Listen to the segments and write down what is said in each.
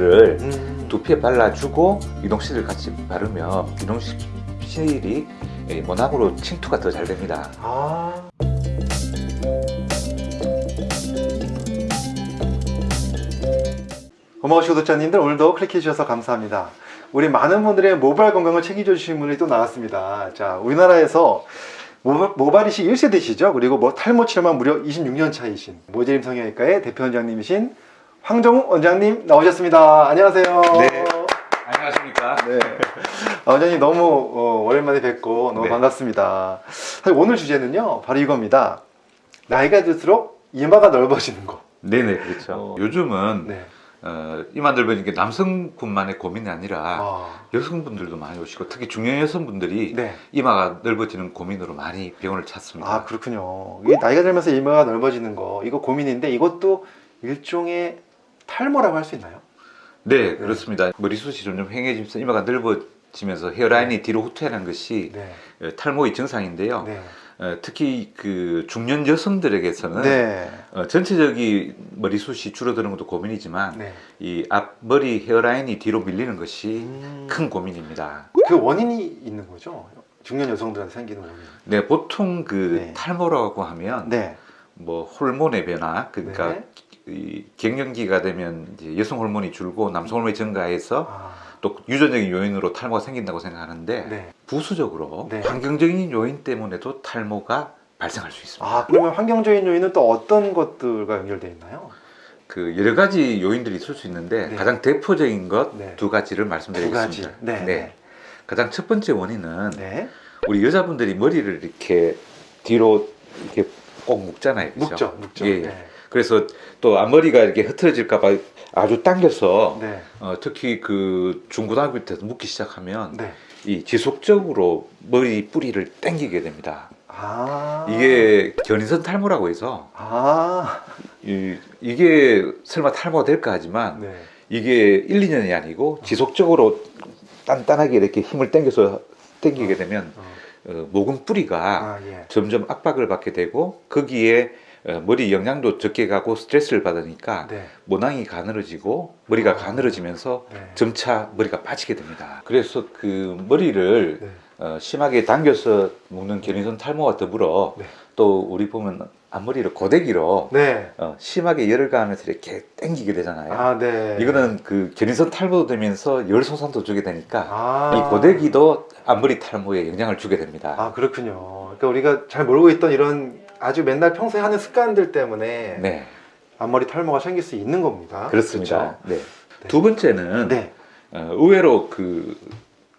이동실을 음. 두피에 발라주고 이동실을 같이 바르면 이동실이 예, 모낭으로 침투가 더 잘 됩니다. 아. 고마우시 구독자님들 오늘도 클릭해 주셔서 감사합니다. 우리 많은 분들의 모발 건강을 책임져 주신 분이 또 나왔습니다. 자, 우리나라에서 모발, 모발이식 1세대시죠. 그리고 뭐 탈모 치료만 무려 26년 차이신 모재림 성형외과의 대표 원장님이신 황정욱 원장님 나오셨습니다. 안녕하세요. 네. 안녕하십니까? 네. 아, 원장님 너무 어, 오랜만에 뵙고 너무 네. 반갑습니다. 사실 오늘 주제는요, 바로 이겁니다. 나이가 들수록 이마가 넓어지는 거. 네네 그렇죠. 어. 요즘은 네. 어, 이만 넓어지는 게 남성분만의 고민이 아니라 아, 여성분들도 많이 오시고 특히 중년 여성분들이 네. 이마가 넓어지는 고민으로 많이 병원을 찾습니다. 아, 그렇군요. 이게 나이가 들면서 이마가 넓어지는 거, 이거 고민인데 이것도 일종의 탈모라고 할 수 있나요? 네 그렇습니다. 머리숱이 점점 휑해지면서 이마가 넓어지면서 헤어라인이 뒤로 후퇴하는 것이 네. 어, 탈모의 증상인데요. 네. 어, 특히 그 중년 여성들에게서는 네. 어, 전체적인 머리숱이 줄어드는 것도 고민이지만 네. 이 앞머리 헤어라인이 뒤로 밀리는 것이 음, 큰 고민입니다. 그 원인이 있는 거죠? 중년 여성들한테 생기는 원인. 네, 보통 그 네. 탈모라고 하면 네. 뭐 호르몬의 변화, 그러니까 네. 이 갱년기가 되면 이제 여성 호르몬이 줄고 남성 호르몬이 증가해서 아, 또 유전적인 요인으로 탈모가 생긴다고 생각하는데 네. 부수적으로 네. 환경적인 요인 때문에도 탈모가 발생할 수 있습니다. 아, 그러면 환경적인 요인은 또 어떤 것들과 연결되어 있나요? 그 여러 가지 요인들이 있을 수 있는데 네. 가장 대표적인 것두 네. 가지를 두 말씀드리겠습니다. 가지. 네. 가장 첫 번째 원인은 네. 우리 여자분들이 머리를 이렇게 뒤로 이렇게 꼭 묶잖아요. 그죠? 묵죠, 묵죠. 예, 예. 네. 그래서 또 앞머리가 이렇게 흐트러질까 봐 아주 당겨서 네. 어, 특히 그 중고등학교 때부터 묶기 시작하면 네. 이 지속적으로 머리 뿌리를 당기게 됩니다. 아. 이게 견인선 탈모라고 해서 아. 이, 이게 설마 탈모가 될까 하지만 네. 이게 1, 2년이 아니고 지속적으로 단단하게 이렇게 힘을 당겨서 당기게 되면 어. 어, 모근 뿌리가 아, 예. 점점 압박을 받게 되고 거기에 어, 머리 영양도 적게 가고 스트레스를 받으니까 네. 모낭이 가늘어지고 머리가 아. 가늘어지면서 네. 점차 머리가 빠지게 됩니다. 그래서 그 머리를 네. 어, 심하게 당겨서 묶는 견인선 탈모와 더불어 네. 또 우리 보면 앞머리를 고데기로 네. 어, 심하게 열을 가하면서 이렇게 당기게 되잖아요. 아, 네. 이거는 그 견인선 탈모도 되면서 열 소산도 주게 되니까 아. 이 고데기도 앞머리 탈모에 영향을 주게 됩니다. 아, 그렇군요. 그러니까 우리가 잘 모르고 있던 이런 아주 맨날 평소에 하는 습관들 때문에 네, 앞머리 탈모가 생길 수 있는 겁니다. 그렇습니다. 네. 네. 두 번째는 네. 어, 의외로 그,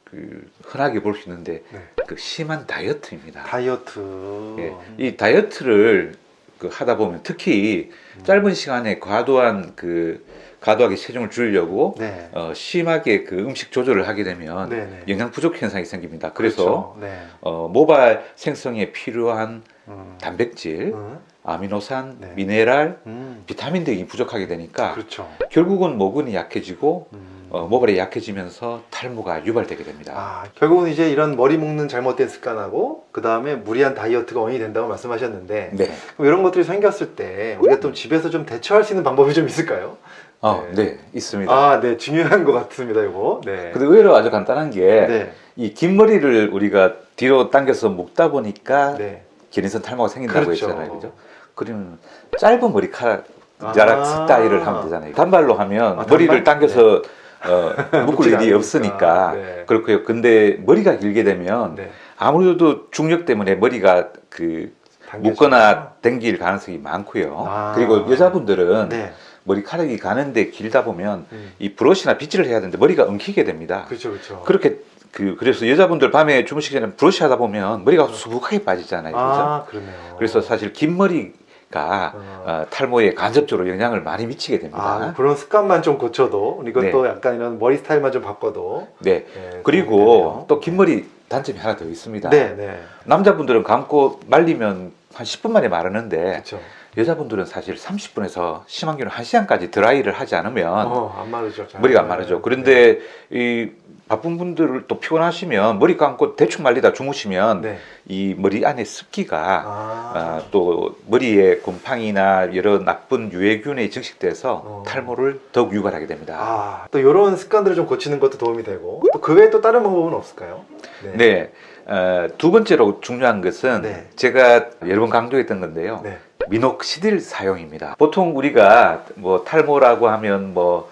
그 흔하게 볼 수 있는데 네. 그 심한 다이어트입니다. 다이어트. 예, 이 다이어트를 그 하다 보면 특히 음. 짧은 시간에 과도한 그 과도하게 체중을 줄이려고 네. 어, 심하게 그 음식 조절을 하게 되면 네, 네. 영양 부족 현상이 생깁니다. 그래서 그렇죠. 네. 어, 모발 생성에 필요한 음. 단백질, 음. 아미노산, 네. 미네랄, 음. 비타민 등이 부족하게 되니까 그렇죠. 결국은 모근이 약해지고 음. 어, 모발이 약해지면서 탈모가 유발되게 됩니다. 아, 결국은 이제 이런 머리 묶는 잘못된 습관하고 그 다음에 무리한 다이어트가 원인이 된다고 말씀하셨는데 네. 그럼 이런 것들이 생겼을 때 우리가 좀 집에서 좀 대처할 수 있는 방법이 좀 있을까요? 어, 네. 네. 있습니다. 아, 네, 중요한 것 같습니다, 이거. 네. 근데 의외로 아주 간단한 게이 네, 긴 머리를 우리가 뒤로 당겨서 묶다 보니까 네. 견인선 탈모가 생긴다고 그렇죠. 했잖아요. 그죠? 그러면 짧은 머리카락 아. 자락 스타일을 하면 되잖아요. 단발로 하면 아, 머리를? 당겨서 어, 묶을 일이 않으니까. 없으니까 네. 그렇고요. 근데 머리가 길게 되면 네. 아무래도 중력 때문에 머리가 그 묶거나 당길 가능성이 많고요. 아. 그리고 여자분들은 네. 머리카락이 가는데 길다 보면 음. 이 브러쉬나 빗질을 해야 되는데 머리가 엉키게 됩니다. 그렇죠, 그렇죠. 그렇게 그 그래서 여자분들 밤에 주무시기 전에 브러쉬 하다 보면 머리가 수북하게 빠지잖아요. 그죠? 아, 그러네요. 그래서 사실 긴 머리 가 어. 어, 탈모에 간접적으로 영향을 많이 미치게 아, 됩니다. 그런 습관만 좀 고쳐도 이것도 네. 약간 이런 머리 스타일만 좀 바꿔도 네. 네, 도움이 그리고. 또 긴 머리 단점이 하나 더 있습니다. 네, 네. 남자분들은 감고 말리면 한 10분 만에 마르는데 그렇죠. 여자분들은 사실 30분에서 심한 경우는 1시간까지 드라이를 하지 않으면 어, 안 마르죠. 잘. 머리가 안 마르죠. 그런데 이 바쁜 분들 또 피곤하시면 머리 감고 대충 말리다 주무시면 네. 이 머리 안에 습기가 아, 아, 또 머리에 곰팡이나 여러 나쁜 유해균에 증식돼서 어. 탈모를 더욱 유발하게 됩니다. 아, 또 이런 습관들을 좀 고치는 것도 도움이 되고 또 그 외에 또 다른 방법은 없을까요? 네. 어, 두 번째로 중요한 것은 네. 제가 여러 번 강조했던 건데요. 네. 미녹시딜 사용입니다. 보통 우리가 뭐 탈모라고 하면 뭐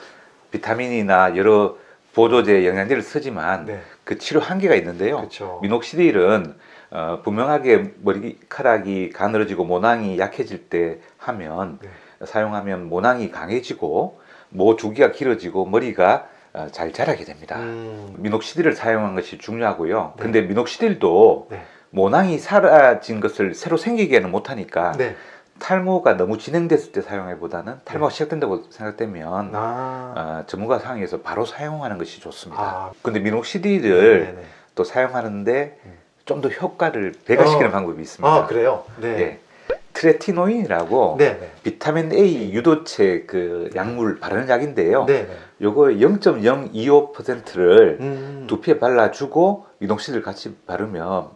비타민이나 여러 보조제 영양제를 쓰지만 네. 그 치료 한계가 있는데요. 그렇죠. 미녹시딜은 어, 분명하게 머리카락이 가늘어지고 모낭이 약해질 때 하면 네. 사용하면 모낭이 강해지고 모 주기가 길어지고 머리가 어, 잘 자라게 됩니다. 음, 미녹시딜을 사용한 것이 중요하고요. 네. 근데 미녹시딜도 네. 모낭이 사라진 것을 새로 생기게는 못하니까 네. 탈모가 너무 진행됐을 때 사용해보다는 탈모가 시작된다고 생각되면 아, 어, 전문가 상에서 바로 사용하는 것이 좋습니다. 아. 근데 미녹시딜을 네네. 또 사용하는데 음. 좀더 효과를 배가시키는 어. 방법이 있습니다. 아, 그래요? 네. 예. 트레티노인이라고 네. 네. 비타민 A 유도체 그 약물 바르는 약인데요. 네. 네. 요거 0.025%를 음. 두피에 발라주고 미녹시딜 같이 바르면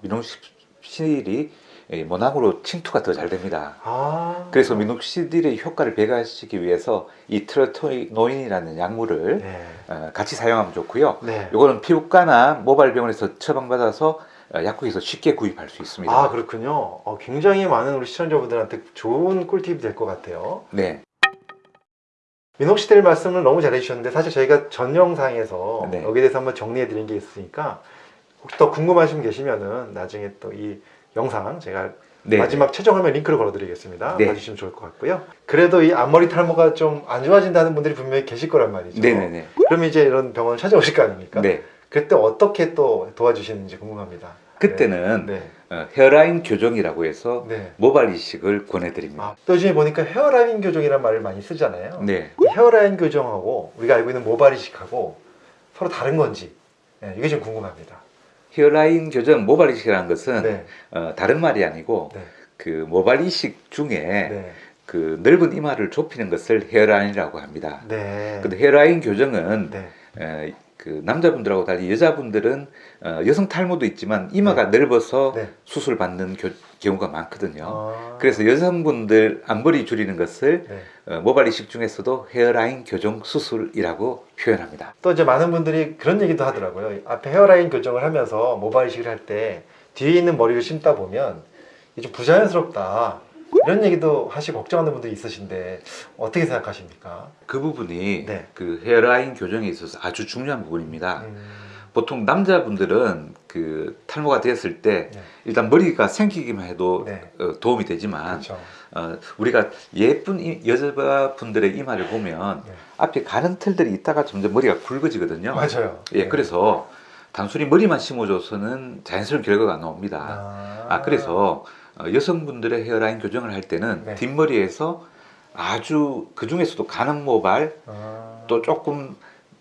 예, 모낭으로 침투가 더 잘 됩니다. 아. 그래서 미녹시딜의 효과를 배가시키기 위해서 이 트레토노인이라는 약물을 네. 어, 같이 사용하면 좋고요. 네. 이거는 피부과나 모발병원에서 처방받아서 어, 약국에서 쉽게 구입할 수 있습니다. 아, 그렇군요. 어, 굉장히 많은 우리 시청자분들한테 좋은 꿀팁이 될 것 같아요. 네, 민옥시들 말씀을 너무 잘해주셨는데 사실 저희가 전 영상에서 네. 여기에 대해서 한번 정리해 드린 게 있으니까 혹시 더 궁금하신 분 계시면은 나중에 또 이 영상 제가 네. 마지막 최종 화면 링크를 걸어드리겠습니다. 네. 봐주시면 좋을 것 같고요. 그래도 이 앞머리 탈모가 좀 안 좋아진다는 분들이 분명히 계실 거란 말이죠. 네네네. 그럼 이제 이런 병원 찾아오실 거 아닙니까? 네. 그때 어떻게 또 도와주시는지 궁금합니다. 그때는 네. 어, 헤어라인 교정이라고 해서 네. 모발 이식을 권해드립니다. 아, 또 요즘에 보니까 헤어라인 교정이라는 말을 많이 쓰잖아요. 네. 이 헤어라인 교정하고 우리가 알고 있는 모발 이식하고 서로 다른 건지 네, 이게 좀 궁금합니다. 헤어라인 교정 모발 이식이라는 것은 네. 어, 다른 말이 아니고 네. 그 모발 이식 중에 네. 그 넓은 이마를 좁히는 것을 헤어라인이라고 합니다. 네. 근데 헤어라인 교정은 네. 에, 그 남자분들하고 달리 여자분들은 어, 여성 탈모도 있지만 이마가 넓어서 네. 수술 받는 교- 경우가 많거든요. 아. 그래서 여성분들 앞머리 줄이는 것을 네. 어, 모발 이식 중에서도 헤어라인 교정 수술이라고 표현합니다. 또 이제 많은 분들이 그런 얘기도 하더라고요. 앞에 헤어라인 교정을 하면서 모발 이식을 할 때 뒤에 있는 머리를 심다 보면 좀 부자연스럽다. 이런 얘기도 하시고 걱정하는 분들이 있으신데 어떻게 생각하십니까? 그 부분이 네. 그 헤어라인 교정에 있어서 아주 중요한 부분입니다. 음, 보통 남자분들은 그 탈모가 되었을 때 네. 일단 머리가 생기기만 해도 네. 어, 도움이 되지만 그렇죠. 어, 우리가 예쁜 이- 여자분들의 이마를 보면 네. 앞에 가는 틀들이 있다가 점점 머리가 굵어지거든요. 맞아요. 예, 네. 그래서 단순히 머리만 심어줘서는 자연스러운 결과가 안 나옵니다. 아, 아, 그래서 어, 여성분들의 헤어라인 교정을 할 때는 네. 뒷머리에서 아주 그 중에서도 가는 모발 아, 또 조금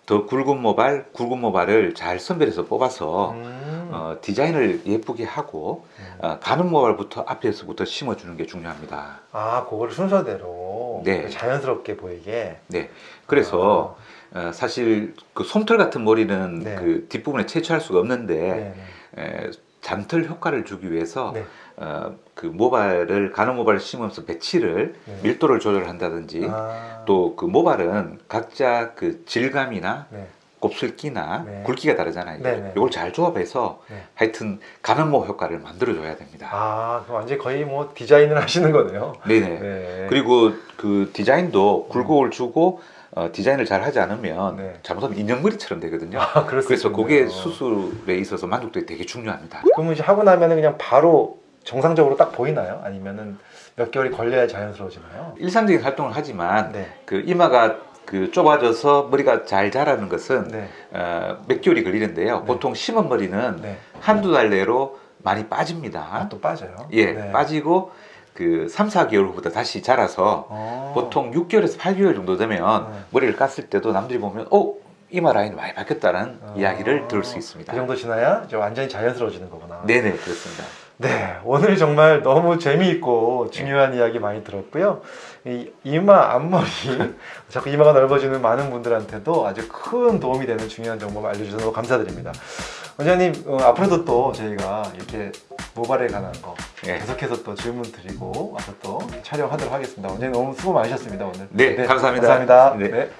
더 굵은 모발, 굵은 모발을 잘 선별해서 뽑아서 음, 어, 디자인을 예쁘게 하고 음. 어, 가는 모발부터 앞에서부터 심어주는 게 중요합니다. 아, 그거를 순서대로 네. 자연스럽게 보이게. 네, 그래서 어, 사실 그 솜털 같은 머리는 네. 그 뒷부분에 채취할 수가 아, 없는데 네. 에, 잠털 효과를 주기 위해서 네. 어, 그 모발을 가는 모발을 심으면서 배치를 네. 밀도를 조절한다든지 아, 또그 모발은 각자 그 질감이나 네. 곱슬기나 네. 굵기가 다르잖아요. 네, 네. 이걸 잘 조합해서 네. 하여튼 가는모 효과를 만들어줘야 됩니다. 아, 완전 히 거의 뭐 디자인을 하시는 거네요. 네네. 네. 그리고 그 디자인도 굴곡을 주고 어, 디자인을 잘 하지 않으면 네. 잘못하면 인형머리처럼 되거든요. 아, 그래서. 그게 수술에 있어서 만족도가 되게 중요합니다. 그러면 이제 하고 나면은 그냥 바로 정상적으로 딱 보이나요? 아니면은 몇 개월이 걸려야 자연스러워지나요? 일상적인 활동을 하지만 네. 그 이마가 그 좁아져서 머리가 잘 자라는 것은 네. 어, 몇 개월이 걸리는데요. 네. 보통 심은 머리는 네. 한두 달 내로 많이 빠집니다. 아, 또 빠져요. 예, 네. 빠지고 그 3, 4개월 후부터 다시 자라서 어. 보통 6개월에서 8개월 정도 되면 네. 머리를 깠을 때도 남들이 보면 어 이마 라인이 많이 바뀌었다는 어. 이야기를 들을 수 있습니다. 그 정도 지나야 이제 완전히 자연스러워지는 거구나. 네네 그렇습니다. 네, 오늘 정말 너무 재미있고 중요한 이야기 많이 들었고요. 이 이마 앞머리 자꾸 이마가 넓어지는 많은 분들한테도 아주 큰 도움이 되는 중요한 정보 알려주셔서 감사드립니다. 원장님 어, 앞으로도 또 저희가 이렇게 모발에 관한 거 예. 계속해서 또 질문 드리고 와서 또 촬영하도록 하겠습니다. 원장님 너무 수고 많으셨습니다 오늘. 네, 감사합니다. 감사합니다. 네. 네.